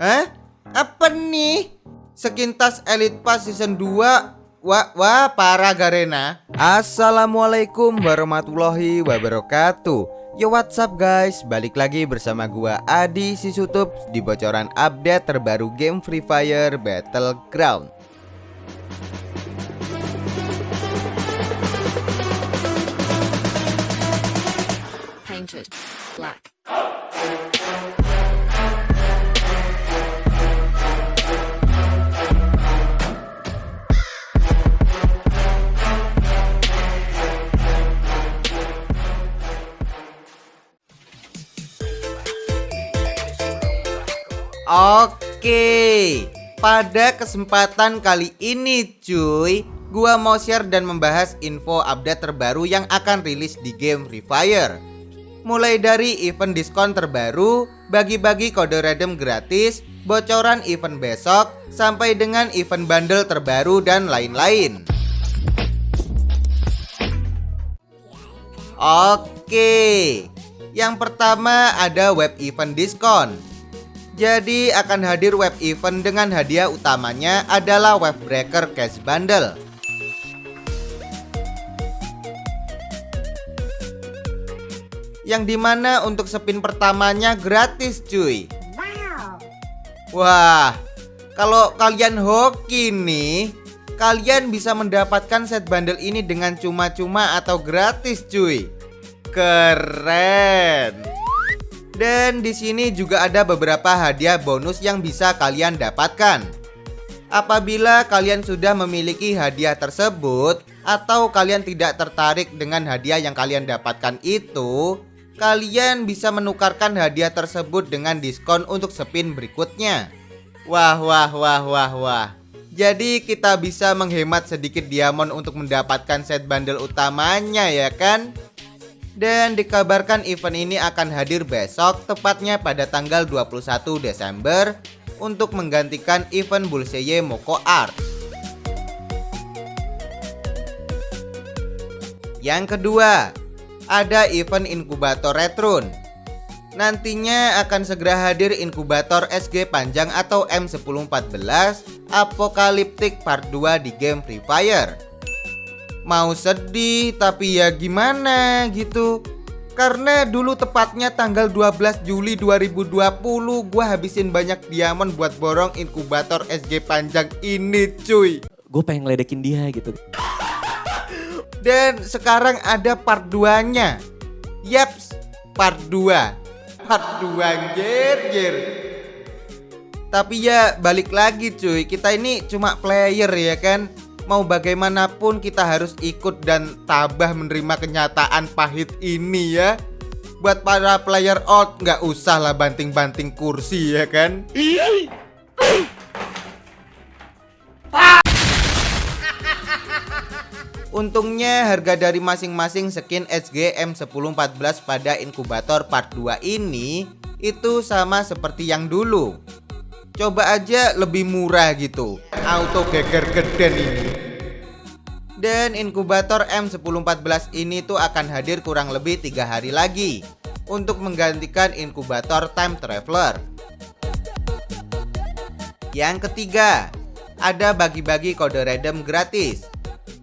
Hah? Apa nih? Sekintas Elite Pass Season 2 Wah, wah parah Garena Assalamualaikum warahmatullahi wabarakatuh Yo what's up guys Balik lagi bersama gua Adi Sisutup Di bocoran update terbaru game Free Fire Battleground painted black. Oke Pada kesempatan kali ini cuy Gua mau share dan membahas info update terbaru yang akan rilis di game Free Fire. Mulai dari event diskon terbaru Bagi-bagi kode redeem gratis Bocoran event besok Sampai dengan event bundle terbaru dan lain-lain. Oke Yang pertama ada web event diskon jadi akan hadir web event dengan hadiah utamanya adalah web breaker cash bundle. Yang di mana untuk spin pertamanya gratis cuy. Wah Kalau kalian hoki nih Kalian bisa mendapatkan set bundle ini dengan cuma-cuma atau gratis cuy. Keren dan di sini juga ada beberapa hadiah bonus yang bisa kalian dapatkan. Apabila kalian sudah memiliki hadiah tersebut atau kalian tidak tertarik dengan hadiah yang kalian dapatkan itu, kalian bisa menukarkan hadiah tersebut dengan diskon untuk spin berikutnya. Wah, wah, wah, wah, wah. Jadi kita bisa menghemat sedikit diamond untuk mendapatkan set bundle utamanya ya kan? Dan dikabarkan event ini akan hadir besok tepatnya pada tanggal 21 Desember untuk menggantikan event Bulseye Moko Art. Yang kedua, ada event inkubator Retrun. Nantinya akan segera hadir inkubator SG panjang atau M1014 Apocalyptic Part 2 di game Free Fire mau sedih tapi ya gimana gitu. Karena dulu tepatnya tanggal 12 Juli 2020 gue habisin banyak diamond buat borong inkubator SG panjang ini cuy. Gue pengen ngeledekin dia gitu. Dan sekarang ada part 2 nya Yaps part 2 Part 2 anjir anjir Tapi ya balik lagi cuy. Kita ini cuma player ya kan mau bagaimanapun kita harus ikut dan tabah menerima kenyataan pahit ini ya. Buat para player out nggak usah lah banting-banting kursi ya kan? Untungnya harga dari masing-masing skin SGM 1014 pada inkubator part 2 ini itu sama seperti yang dulu. Coba aja lebih murah gitu. Auto geger geden ini Dan inkubator M1014 ini tuh akan hadir kurang lebih tiga hari lagi Untuk menggantikan inkubator time traveler. Yang ketiga Ada bagi-bagi kode redeem gratis.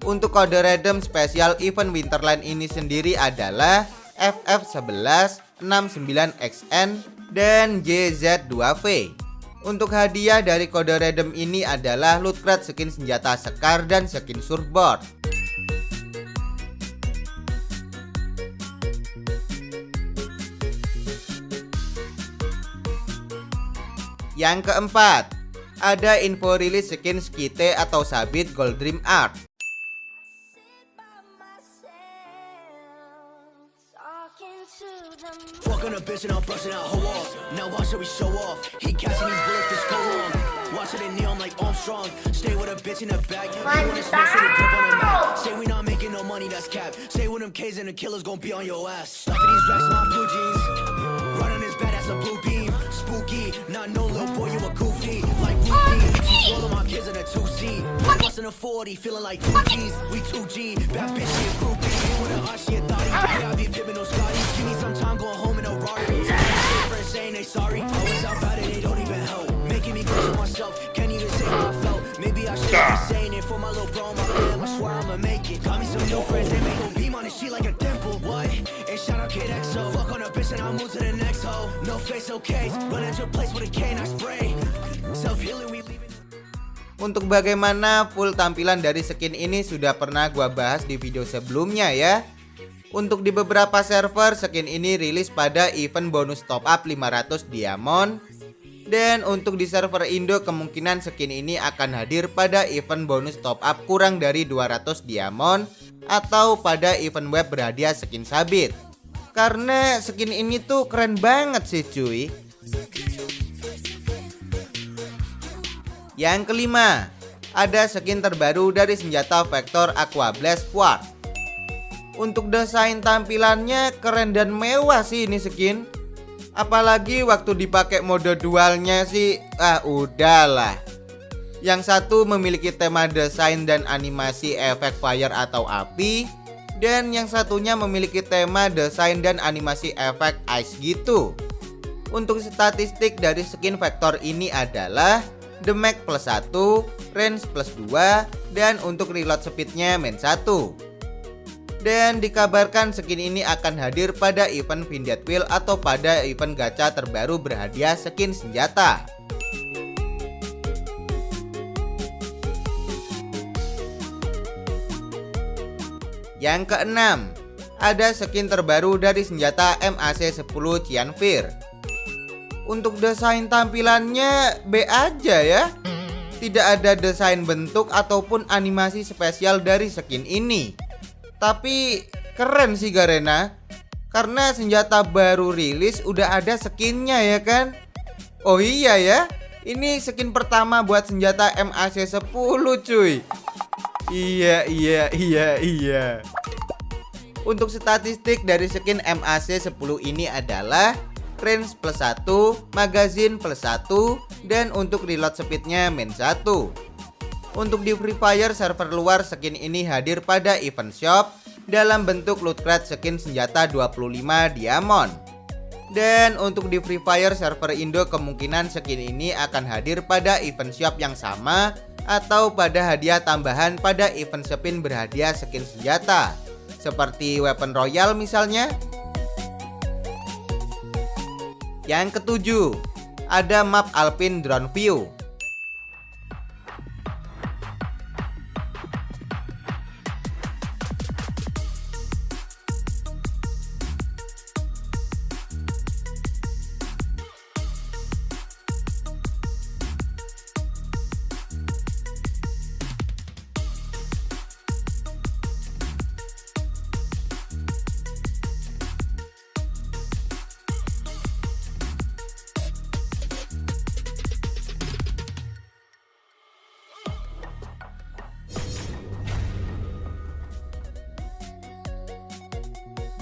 Untuk kode redeem spesial event Winterland ini sendiri adalah FF11 69XN dan JZ2V untuk hadiah dari kode redeem ini adalah loot crate skin senjata sekar dan skin surfboard. Yang keempat, ada info rilis skin skite atau sabit Gold Dream Art. Fuck on a bitch and I'm brushing out her off. Now watch how we show off. He catching these bullets, this go wrong. Watch it in neon like Armstrong. Stay with a bitch in the back. You wanna smoke, so they grip on the mat. Say we not making no money, that's cap. Say with them K's and the killers gon' be on your ass. Stuffing these racks in my blue jeans. Running his bad as a blue beam. Spooky, not no little boy, you a goofy. Like Ruthie. She's rolling my kids in a two seat. Busting a 40, feeling like two G's. We 2G. Bad bitch, she a groupie sorry. Always out bad it, they don't even help. Making me question myself, can't even say how I felt. Maybe I should be saying it for my little bro, my fam. I swear I'ma make it. Got me some new friends, they make go beam on it, she like a temple. What? And shout out Kid XO. Fuck on a bitch and I move to the next hoe. No face, okay. Run into a place with a cane, I spray. Untuk bagaimana full tampilan dari skin ini sudah pernah gua bahas di video sebelumnya ya. Untuk di beberapa server skin ini rilis pada event bonus top up 500 diamond dan untuk di server Indo kemungkinan skin ini akan hadir pada event bonus top up kurang dari 200 diamond atau pada event web berhadiah skin sabit. Karena skin ini tuh keren banget sih cuy. Yang kelima, ada skin terbaru dari senjata Vector Aqua Blast Quartz. Untuk desain tampilannya keren dan mewah sih ini skin. Apalagi waktu dipakai mode dualnya sih, ah udahlah. Yang satu memiliki tema desain dan animasi efek fire atau api, dan yang satunya memiliki tema desain dan animasi efek ice gitu. Untuk statistik dari skin vektor ini adalah damage plus 1, range plus 2, dan untuk reload speednya main 1. Dan dikabarkan skin ini akan hadir pada event Vindiat Wheel atau pada event gacha terbaru berhadiah skin senjata. Yang keenam, ada skin terbaru dari senjata MAC 10 Cianfir. Untuk desain tampilannya B aja ya. Tidak ada desain bentuk ataupun animasi spesial dari skin ini. Tapi keren sih Garena Karena senjata baru rilis udah ada skinnya ya kan Oh iya ya Ini skin pertama buat senjata MAC 10 cuy Iya iya iya iya Untuk statistik dari skin MAC 10 ini adalah Range plus 1, magazine plus 1, dan untuk reload speednya min 1 untuk di Free Fire server luar skin ini hadir pada event shop dalam bentuk loot crate skin senjata 25 diamond. Dan untuk di Free Fire server Indo kemungkinan skin ini akan hadir pada event shop yang sama atau pada hadiah tambahan pada event spin berhadiah skin senjata seperti weapon royal misalnya. Yang ketujuh, ada map Alpine Drone View.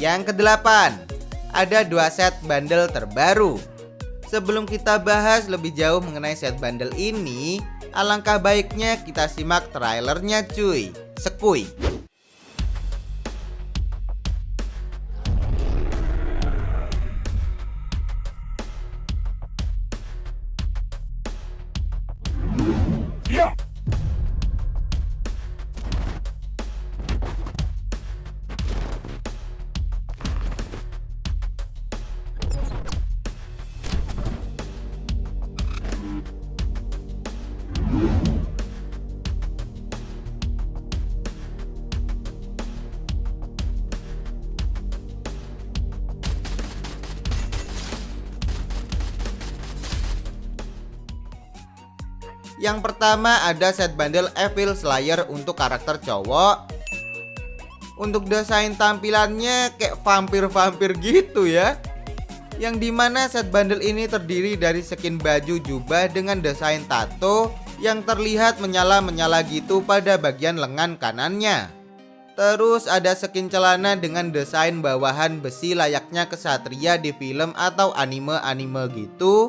Yang kedelapan, ada dua set bundle terbaru. Sebelum kita bahas lebih jauh mengenai set bundle ini, alangkah baiknya kita simak trailernya cuy. Sekui. Yang pertama ada set bundle Evil Slayer untuk karakter cowok. Untuk desain tampilannya kayak vampir-vampir gitu ya. Yang di mana set bundle ini terdiri dari skin baju jubah dengan desain tato Yang terlihat menyala-menyala gitu pada bagian lengan kanannya. Terus ada skin celana dengan desain bawahan besi layaknya kesatria di film atau anime-anime gitu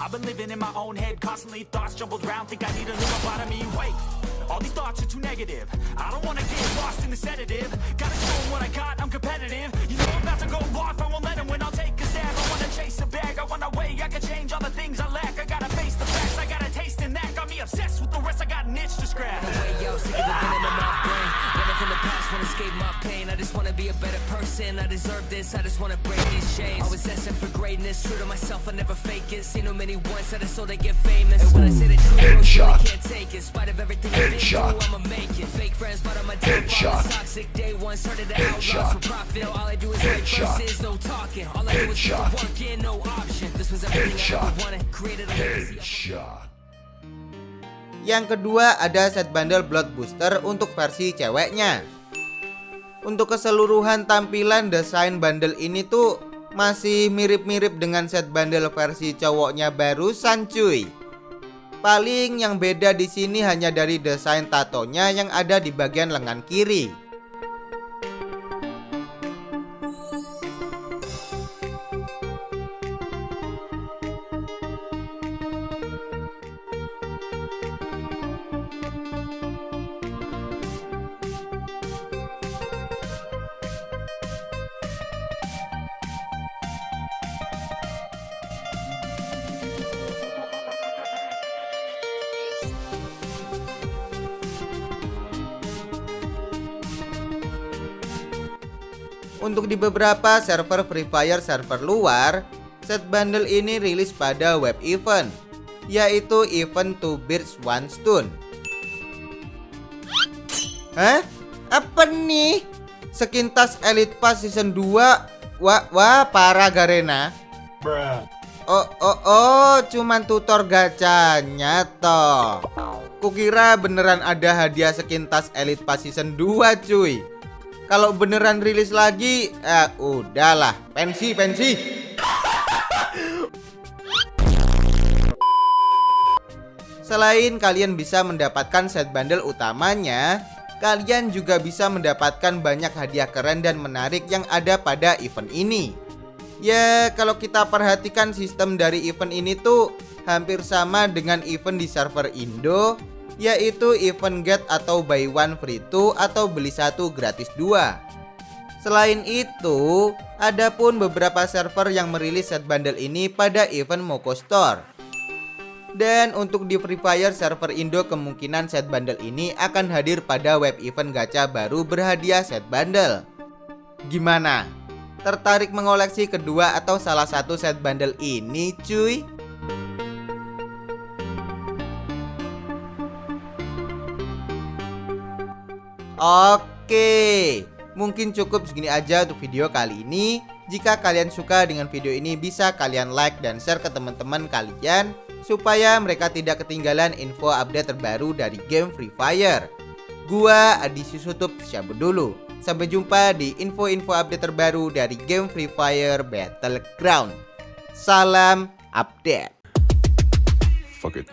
I've been living in my own head, constantly thoughts jumbled round. Think I need a new lobotomy. Wait, all these thoughts are too negative. I don't wanna get lost in the sedative. Gotta show what I got, I'm competitive. You know I'm about to go off, I won't let win. I'll take a stab. I wanna chase a bag, I wanna weigh. I can change all the things I lack. I gotta face the facts, I got a taste in that. Got me obsessed with the rest, I got an itch to scratch. Past, wanna escape my pain. I just wanna be a better person. I deserve this. I just wanna break these chains. Always asking for greatness. True to myself, I never fake it. Seen too many once, I just so they get famous. And when I say the truth, really can't take it. Spite of everything through, I'ma make it. Fake friends, but I'm a downfall. Toxic day one, started to outlaws for profit. All I do is write verses, no talking. All I do is work in, no option. This was everything I ever wanted. Created a legacy. Yang kedua ada set bundle Blood Booster untuk versi ceweknya. Untuk keseluruhan tampilan desain bundle ini tuh masih mirip-mirip dengan set bundle versi cowoknya barusan cuy. Paling yang beda di sini hanya dari desain tatonya yang ada di bagian lengan kiri. Untuk di beberapa server Free Fire server luar, set bundle ini rilis pada web event, yaitu event Two Birds One Stone. Hah? Apa nih? Sekintas Elite Pass Season 2? Wah, wah parah Garena. Oh, oh, oh, cuman tutor gacanya toh. Kukira beneran ada hadiah sekintas Elite Pass Season 2 cuy. Kalau beneran rilis lagi, eh udahlah, pensi, pensi. Selain kalian bisa mendapatkan set bundle utamanya, kalian juga bisa mendapatkan banyak hadiah keren dan menarik yang ada pada event ini. Ya, kalau kita perhatikan sistem dari event ini tuh hampir sama dengan event di server Indo, yaitu event get atau buy one free two atau beli satu gratis dua. Selain itu, ada pun beberapa server yang merilis set bundle ini pada event Moko Store. Dan untuk di Free Fire server Indo kemungkinan set bundle ini akan hadir pada web event gacha baru berhadiah set bundle. Gimana? Tertarik mengoleksi kedua atau salah satu set bundle ini cuy? Oke, mungkin cukup segini aja untuk video kali ini. Jika kalian suka dengan video ini bisa kalian like dan share ke teman-teman kalian supaya mereka tidak ketinggalan info update terbaru dari game Free Fire. Gua Adi Susutup cabut dulu. Sampai jumpa di info-info update terbaru dari game Free Fire Battleground. Salam update. Fuck it.